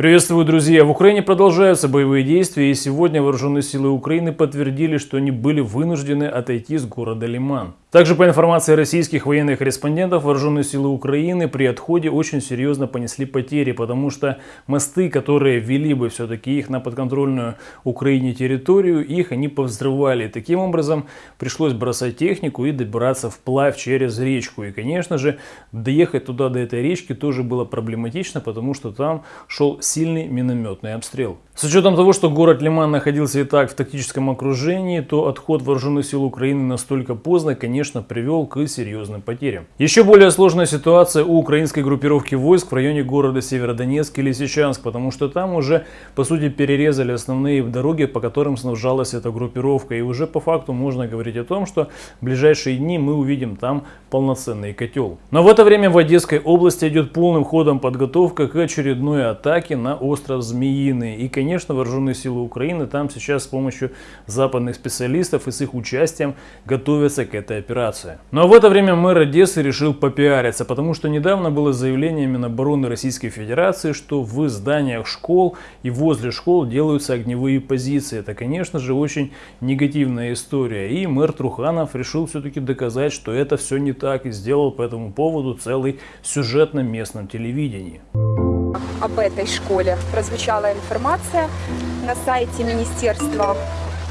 Приветствую, друзья! В Украине продолжаются боевые действия, и сегодня вооруженные силы Украины подтвердили, что они были вынуждены отойти с города Лиман. Также по информации российских военных корреспондентов, вооруженные силы Украины при отходе очень серьезно понесли потери, потому что мосты, которые вели бы все-таки их на подконтрольную Украине территорию, их они повзрывали. Таким образом, пришлось бросать технику и добираться вплавь через речку. И, конечно же, доехать туда, до этой речки, тоже было проблематично, потому что там шел сильный минометный обстрел. С учетом того, что город Лиман находился и так в тактическом окружении, то отход вооруженных сил Украины настолько поздно, конечно, привел к серьезным потерям. Еще более сложная ситуация у украинской группировки войск в районе города Северодонецк и Лисичанск, потому что там уже, по сути, перерезали основные дороги, по которым снабжалась эта группировка. И уже по факту можно говорить о том, что в ближайшие дни мы увидим там полноценный котел. Но в это время в Одесской области идет полным ходом подготовка к очередной атаке на остров Змеиный. И, конечно, вооруженные силы Украины там сейчас с помощью западных специалистов и с их участием готовятся к этой операции. Но в это время мэр Одессы решил попиариться, потому что недавно было заявление Минобороны Российской Федерации, что в зданиях школ и возле школ делаются огневые позиции. Это, конечно же, очень негативная история. И мэр Труханов решил все-таки доказать, что это все не так и сделал по этому поводу целый сюжет на местном телевидении об этой школе прозвучала информация на сайте Министерства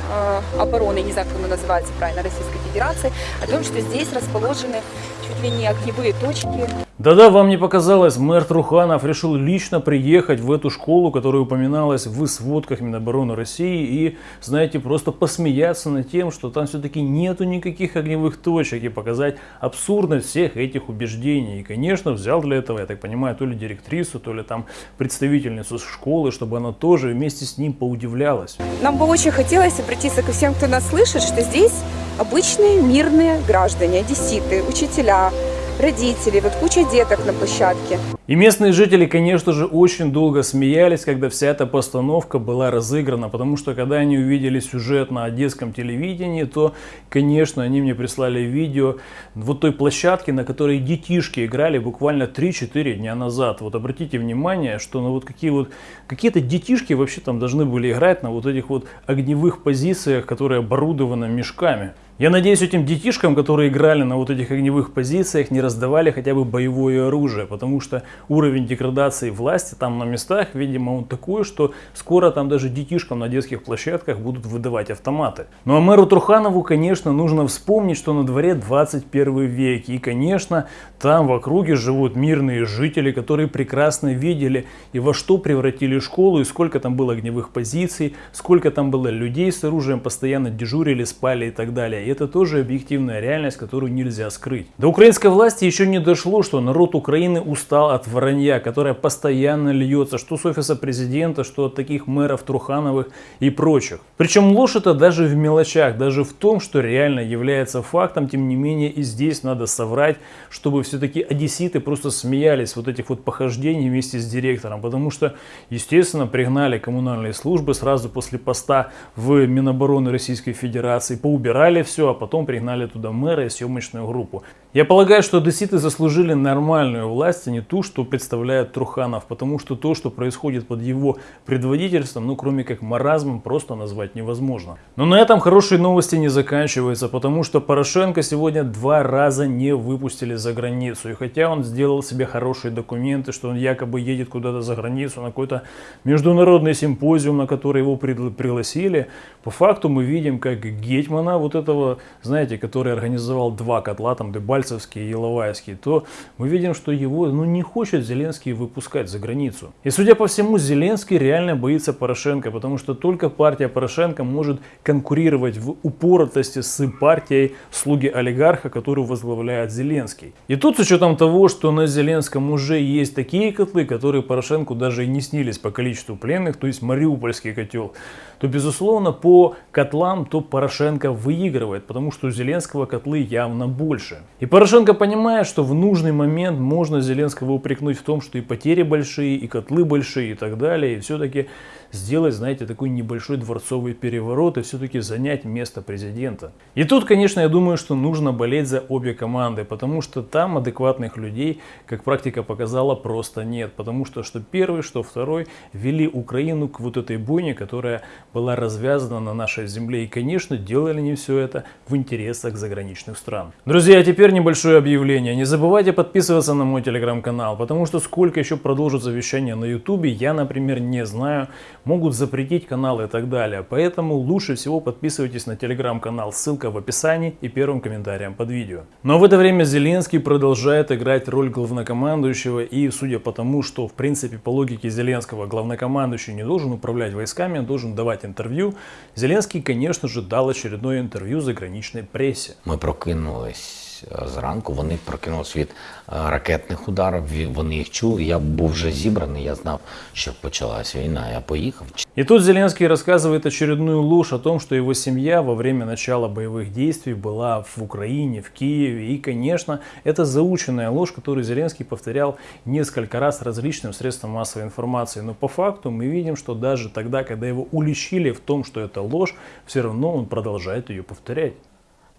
э, обороны, не знаю, как оно называется правильно, Российской Федерации, о том, что здесь расположены чуть ли не огневые точки да-да, вам не показалось, мэр Труханов решил лично приехать в эту школу, которая упоминалась в сводках Минобороны России, и, знаете, просто посмеяться над тем, что там все-таки нету никаких огневых точек, и показать абсурдность всех этих убеждений. И, конечно, взял для этого, я так понимаю, то ли директрису, то ли там представительницу школы, чтобы она тоже вместе с ним поудивлялась. Нам бы очень хотелось обратиться ко всем, кто нас слышит, что здесь обычные мирные граждане, одесситы, учителя, родители, вот куча деток на площадке. И местные жители, конечно же, очень долго смеялись, когда вся эта постановка была разыграна, потому что когда они увидели сюжет на одесском телевидении, то, конечно, они мне прислали видео вот той площадки, на которой детишки играли буквально 3-4 дня назад. Вот обратите внимание, что ну вот какие вот какие-то детишки вообще там должны были играть на вот этих вот огневых позициях, которые оборудованы мешками. Я надеюсь, этим детишкам, которые играли на вот этих огневых позициях, не раздавали хотя бы боевое оружие, потому что уровень деградации власти там на местах, видимо, он такой, что скоро там даже детишкам на детских площадках будут выдавать автоматы. Ну а мэру Труханову, конечно, нужно вспомнить, что на дворе 21 век, и, конечно, там в округе живут мирные жители, которые прекрасно видели и во что превратили школу, и сколько там было огневых позиций, сколько там было людей с оружием, постоянно дежурили, спали и так далее это тоже объективная реальность, которую нельзя скрыть. До украинской власти еще не дошло, что народ Украины устал от вранья, которое постоянно льется, что с офиса президента, что от таких мэров Трухановых и прочих. Причем ложь это даже в мелочах, даже в том, что реально является фактом, тем не менее и здесь надо соврать, чтобы все-таки одесситы просто смеялись вот этих вот похождений вместе с директором, потому что, естественно, пригнали коммунальные службы сразу после поста в Минобороны Российской Федерации, поубирали все, все, а потом пригнали туда мэра и съемочную группу. Я полагаю, что одесситы заслужили нормальную власть, а не ту, что представляет Труханов, потому что то, что происходит под его предводительством, ну кроме как маразмом, просто назвать невозможно. Но на этом хорошие новости не заканчиваются, потому что Порошенко сегодня два раза не выпустили за границу. И хотя он сделал себе хорошие документы, что он якобы едет куда-то за границу на какой-то международный симпозиум, на который его пригласили, по факту мы видим, как Гетмана, вот этого, знаете, который организовал два котла, там Дебаль, Дебальцевский и Иловайский, то мы видим, что его ну, не хочет Зеленский выпускать за границу. И судя по всему, Зеленский реально боится Порошенко, потому что только партия Порошенко может конкурировать в упоротости с партией слуги олигарха, которую возглавляет Зеленский. И тут с учетом того, что на Зеленском уже есть такие котлы, которые Порошенку даже и не снились по количеству пленных, то есть Мариупольский котел, то безусловно по котлам то Порошенко выигрывает, потому что у Зеленского котлы явно больше. И Порошенко понимает, что в нужный момент можно Зеленского упрекнуть в том, что и потери большие, и котлы большие, и так далее. И все-таки сделать, знаете, такой небольшой дворцовый переворот и все-таки занять место президента. И тут, конечно, я думаю, что нужно болеть за обе команды, потому что там адекватных людей, как практика показала, просто нет. Потому что что первый, что второй вели Украину к вот этой бойне, которая была развязана на нашей земле. И, конечно, делали они все это в интересах заграничных стран. Друзья, теперь небольшое объявление. Не забывайте подписываться на мой телеграм-канал, потому что сколько еще продолжится вещание на ютубе, я, например, не знаю могут запретить каналы и так далее. Поэтому лучше всего подписывайтесь на телеграм-канал, ссылка в описании и первым комментарием под видео. Но в это время Зеленский продолжает играть роль главнокомандующего и судя по тому, что в принципе по логике Зеленского главнокомандующий не должен управлять войсками, он должен давать интервью, Зеленский, конечно же, дал очередное интервью заграничной прессе. Мы прокинулись зранку. Вони прокинулись від ракетних ударів. Вони їх чули. Я був вже зібраний. Я знав, що почалась війна. Я поїхав. И тут Зеленский рассказывает очередную ложь о том, что его семья во время начала боевых действий была в Украине, в Киеве. И, конечно, это заученная ложь, которую Зеленский повторял несколько раз различным средствам массовой информации. Но по факту мы видим, что даже тогда, когда его уличили в том, что это ложь, все равно он продолжает ее повторять.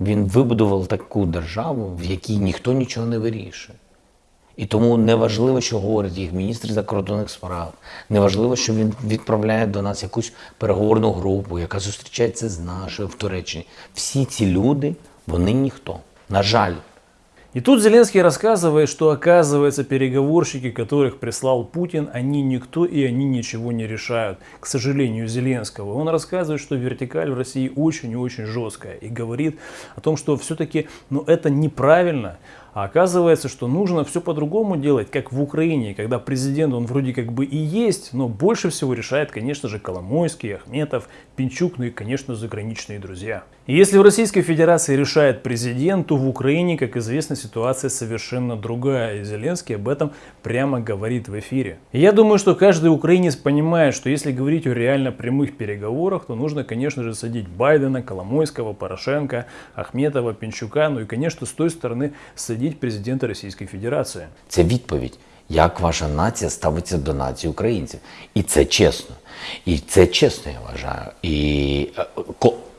Він вибудував таку державу, в якій ніхто нічого не вирішує. І тому неважливо, що говорить їх міністр закордонних справ, неважливо, що він відправляє до нас якусь переговорну групу, яка зустрічається з нашою в Туреччині. Всі ці люди, вони ніхто. На жаль. И тут Зеленский рассказывает, что оказывается переговорщики, которых прислал Путин, они никто и они ничего не решают. К сожалению, Зеленского. Он рассказывает, что вертикаль в России очень и очень жесткая. И говорит о том, что все-таки ну, это неправильно. А оказывается, что нужно все по-другому делать, как в Украине, когда президент, он вроде как бы и есть, но больше всего решает, конечно же, Коломойский, Ахметов, Пинчук, ну и, конечно, заграничные друзья. И если в Российской Федерации решает президент, то в Украине, как известно, ситуация совершенно другая. И Зеленский об этом прямо говорит в эфире. И я думаю, что каждый украинец понимает, что если говорить о реально прямых переговорах, то нужно, конечно же, садить Байдена, Коломойского, Порошенко, Ахметова, Пинчука, ну и, конечно, с той стороны садить президента Российской Федерации. Це відповідь, як ваша нація ставиться до нації українців. І це чесно. І це чесно, я вважаю. І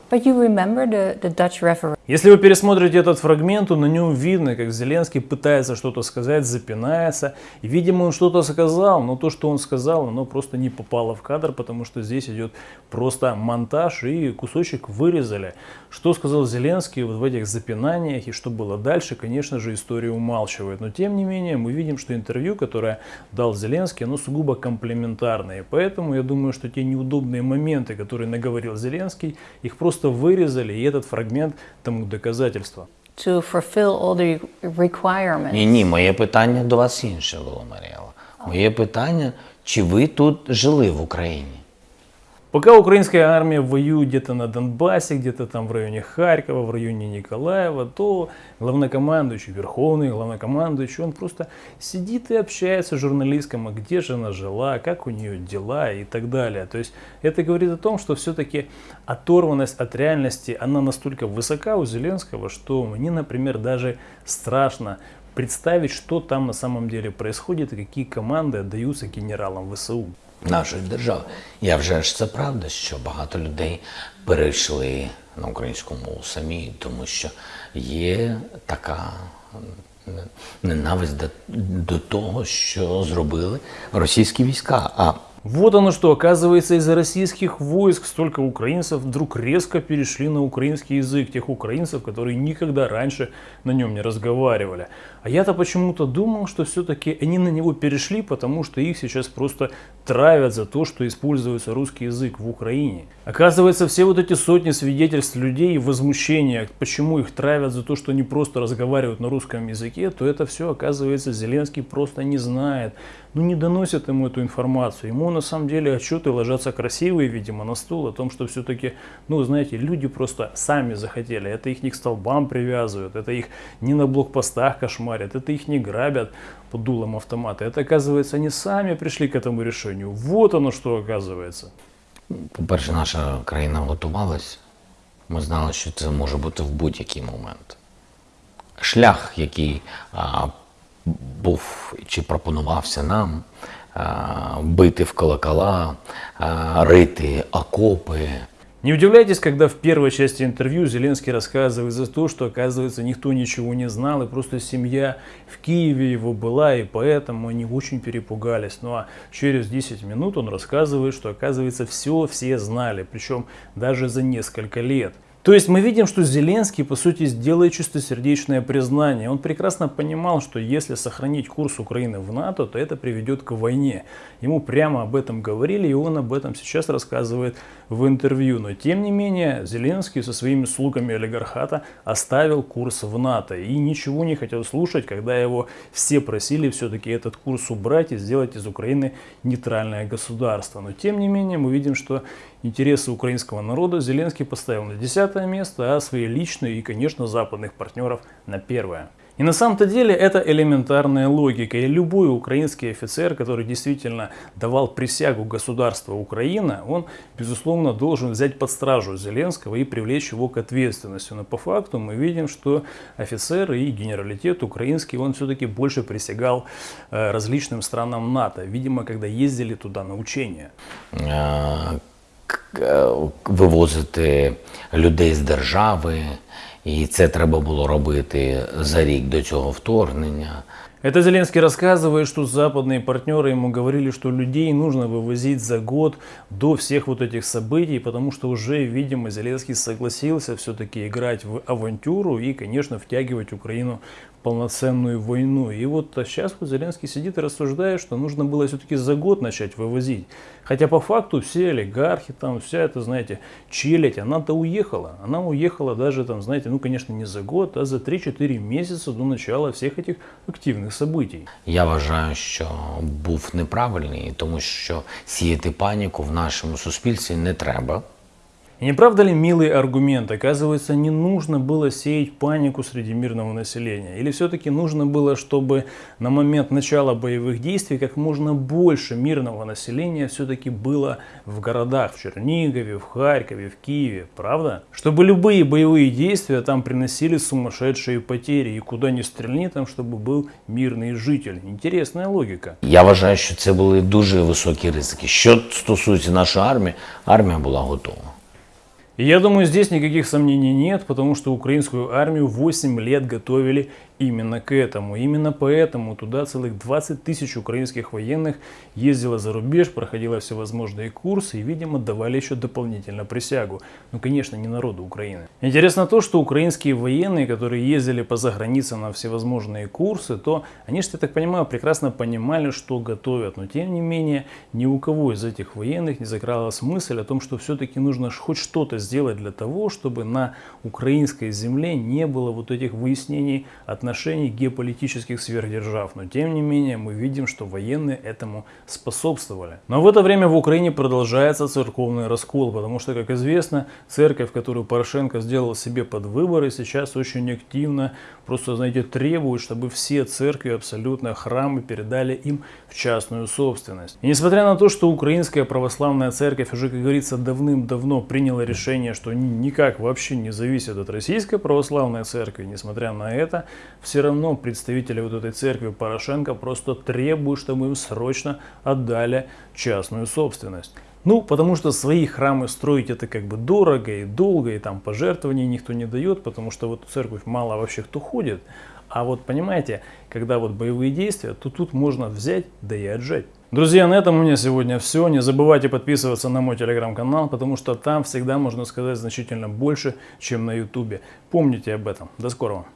But you remember the, the Dutch referendum? Если вы пересмотрите этот фрагмент, то на нем видно, как Зеленский пытается что-то сказать, запинается. И, видимо, он что-то сказал, но то, что он сказал, оно просто не попало в кадр, потому что здесь идет просто монтаж и кусочек вырезали. Что сказал Зеленский вот в этих запинаниях и что было дальше, конечно же, история умалчивает. Но, тем не менее, мы видим, что интервью, которое дал Зеленский, оно сугубо комплементарное. Поэтому я думаю, что те неудобные моменты, которые наговорил Зеленский, их просто вырезали, и этот фрагмент тому доказательство. To fulfill all the requirements. Ні, ні, моє питання до вас інше було, Маріела. Моє питання, чи ви тут жили в Україні? Пока украинская армия воюет где-то на Донбассе, где-то там в районе Харькова, в районе Николаева, то главнокомандующий, верховный главнокомандующий, он просто сидит и общается с журналистом, а где же она жила, как у нее дела и так далее. То есть это говорит о том, что все-таки оторванность от реальности, она настолько высока у Зеленского, что мне, например, даже страшно представить, что там на самом деле происходит и какие команды отдаются генералам ВСУ. Нашої держави. Я вже ж це правда, що багато людей перейшли на українську мову самі, тому що є така ненависть до, того, що зробили російські війська. А Вот оно что, оказывается, из-за российских войск столько украинцев вдруг резко перешли на украинский язык, тех украинцев, которые никогда раньше на нем не разговаривали. А я-то почему-то думал, что все-таки они на него перешли, потому что их сейчас просто травят за то, что используется русский язык в Украине. Оказывается, все вот эти сотни свидетельств людей и возмущения, почему их травят за то, что они просто разговаривают на русском языке, то это все, оказывается, Зеленский просто не знает. Ну, не доносят ему эту информацию. Ему на самом деле отчеты ложатся красивые, видимо, на стол о том, что все-таки, ну, знаете, люди просто сами захотели. Это их не к столбам привязывают, это их не на блокпостах кошмарят, это их не грабят под дулом автомата. Это, оказывается, они сами пришли к этому решению. Вот оно что оказывается. По-перше, наша країна готувалась. Ми знали, що це може бути в будь-який момент. шлях, який а, був чи пропонувався нам бити в колокола, рити окопи. Не удивляйтесь, когда в первой части интервью Зеленский рассказывает за то, что, оказывается, никто ничего не знал, и просто семья в Киеве его была, и поэтому они очень перепугались. Ну а через 10 минут он рассказывает, что, оказывается, все все знали, причем даже за несколько лет. То есть мы видим, что Зеленский, по сути, сделает чистосердечное признание. Он прекрасно понимал, что если сохранить курс Украины в НАТО, то это приведет к войне. Ему прямо об этом говорили, и он об этом сейчас рассказывает в интервью. Но тем не менее, Зеленский со своими слугами олигархата оставил курс в НАТО. И ничего не хотел слушать, когда его все просили все-таки этот курс убрать и сделать из Украины нейтральное государство. Но тем не менее, мы видим, что интересы украинского народа Зеленский поставил на 10 место, а свои личные и, конечно, западных партнеров на первое. И на самом-то деле это элементарная логика. И любой украинский офицер, который действительно давал присягу государства Украина, он, безусловно, должен взять под стражу Зеленского и привлечь его к ответственности. Но по факту мы видим, что офицер и генералитет украинский, он все-таки больше присягал э, различным странам НАТО. Видимо, когда ездили туда на учения. Вивозити людей з держави, і це треба було робити за рік до цього вторгнення. Это Зеленский рассказывает, что западные партнеры ему говорили, что людей нужно вывозить за год до всех вот этих событий, потому что уже, видимо, Зеленский согласился все-таки играть в авантюру и, конечно, втягивать Украину полноценную войну. И вот а сейчас вот Зеленский сидит и рассуждает, что нужно было все-таки за год начать вывозить. Хотя по факту все олигархи, там вся эта, знаете, челядь, она-то уехала. Она уехала даже, там, знаете, ну, конечно, не за год, а за 3-4 месяца до начала всех этих активных событий. Я вважаю, що був неправильний, тому що сіяти паніку в нашому суспільстві не треба. И не правда ли милый аргумент? Оказывается, не нужно было сеять панику среди мирного населения. Или все-таки нужно было, чтобы на момент начала боевых действий как можно больше мирного населения все-таки было в городах, в Чернигове, в Харькове, в Киеве, правда? Чтобы любые боевые действия там приносили сумасшедшие потери. И куда ни стрельни, там, чтобы был мирный житель. Интересная логика. Я вважаю, що це були дуже високі ризики. Що стосується нашої армії, армія була готова. Я думаю, здесь никаких сомнений нет, потому что украинскую армию 8 лет готовили именно к этому. Именно поэтому туда целых 20 тысяч украинских военных ездило за рубеж, проходило всевозможные курсы и, видимо, давали еще дополнительно присягу. Ну, конечно, не народу Украины. Интересно то, что украинские военные, которые ездили по заграницам на всевозможные курсы, то они, что я так понимаю, прекрасно понимали, что готовят. Но, тем не менее, ни у кого из этих военных не закралась мысль о том, что все-таки нужно хоть что-то сделать для того, чтобы на украинской земле не было вот этих выяснений отношений геополитических сверхдержав. Но тем не менее мы видим, что военные этому способствовали. Но в это время в Украине продолжается церковный раскол, потому что, как известно, церковь, которую Порошенко сделал себе под выборы, сейчас очень активно просто, знаете, требует, чтобы все церкви, абсолютно храмы передали им в частную собственность. И несмотря на то, что Украинская православная церковь уже, как говорится, давным-давно приняла решение, что никак вообще не зависят от Российской православной церкви, несмотря на это, все равно представители вот этой церкви Порошенко просто требуют, чтобы им срочно отдали частную собственность. Ну, потому что свои храмы строить это как бы дорого и долго, и там пожертвований никто не дает, потому что вот в церковь мало вообще кто ходит. А вот понимаете, когда вот боевые действия, то тут можно взять, да и отжать. Друзья, на этом у меня сегодня все. Не забывайте подписываться на мой телеграм-канал, потому что там всегда можно сказать значительно больше, чем на ютубе. Помните об этом. До скорого.